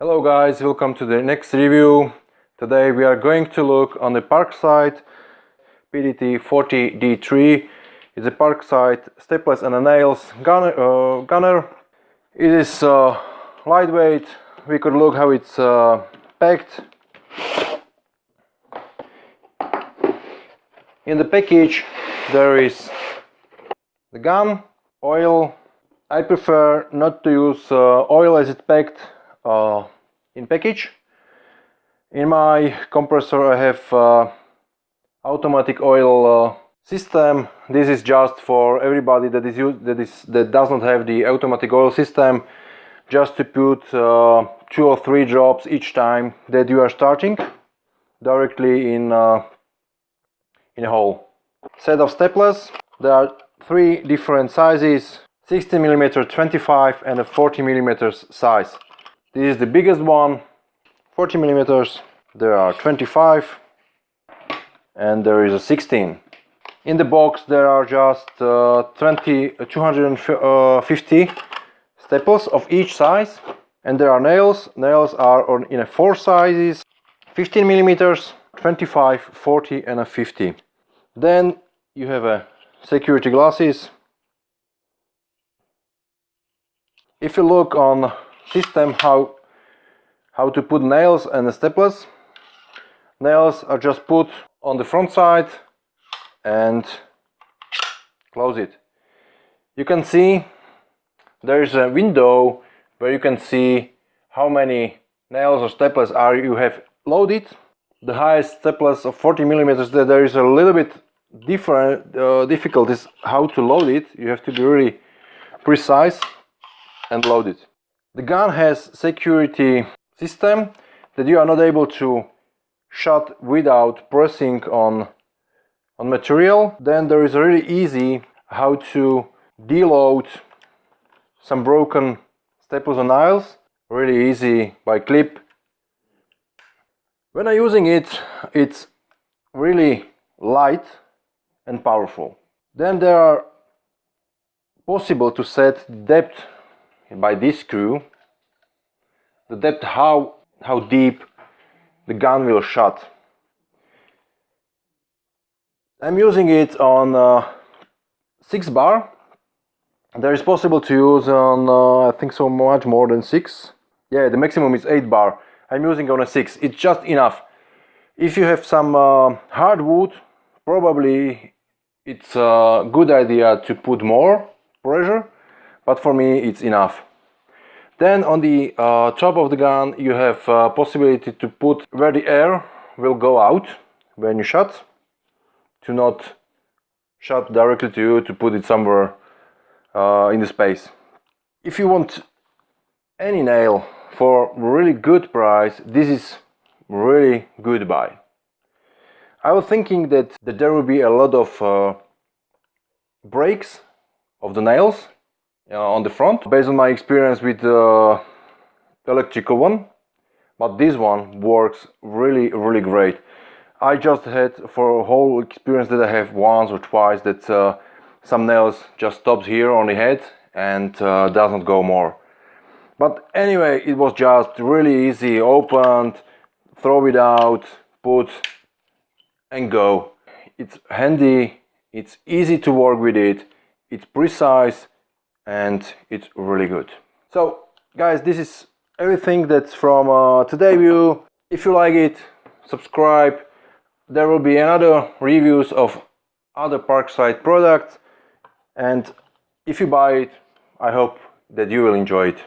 Hello guys, welcome to the next review. Today we are going to look on the Parkside PDT 40D3. It's a Parkside stepless and a nails gunner. Uh, gunner. It is uh, lightweight. We could look how it's uh, packed. In the package there is the gun, oil. I prefer not to use uh, oil as it's packed uh, in package. In my compressor I have uh, automatic oil uh, system. This is just for everybody that is used, that is that does not have the automatic oil system. Just to put uh, two or three drops each time that you are starting directly in in a hole. Set of stepless. There are three different sizes 60 millimeter 25 and a 40 millimeters size this is the biggest one 40 millimeters. There are 25 and there is a 16 in the box there are just uh, 20 uh, 250 staples of each size. And there are nails. Nails are on, in a four sizes. 15 millimeters 25 40 and a 50 then you have a security glasses. If you look on system how how to put nails and stepless nails are just put on the front side and close it. You can see there is a window where you can see how many nails or stepless are you have loaded. The highest stepless of 40 millimeters there is a little bit different uh, difficulties how to load it. You have to be really precise and load it the gun has security system that you are not able to shut without pressing on on material. Then there is really easy how to deload some broken staples and nails. Really easy by clip. When I'm using it it's really light and powerful. Then there are possible to set depth by this screw the depth how how deep the gun will shot. I'm using it on uh, 6 bar. There is possible to use on uh, I think so much more than 6 yeah the maximum is 8 bar. I'm using on a 6 it's just enough. If you have some uh, hardwood probably it's a good idea to put more pressure but for me it's enough then on the uh, top of the gun you have uh, possibility to put where the air will go out when you shot to not shot directly to you to put it somewhere uh, in the space. If you want any nail for really good price this is really good buy. I was thinking that, that there will be a lot of uh, breaks of the nails on the front. Based on my experience with the uh, electrical one but this one works really really great. I just had for a whole experience that I have once or twice that uh, some nails just stops here on the head and uh, doesn't go more. But anyway it was just really easy. Opened throw it out put and go. It's handy. It's easy to work with it. It's precise and it's really good. So guys this is everything that's from uh, today view. If you like it subscribe. There will be another reviews of other parkside products. And if you buy it i hope that you will enjoy it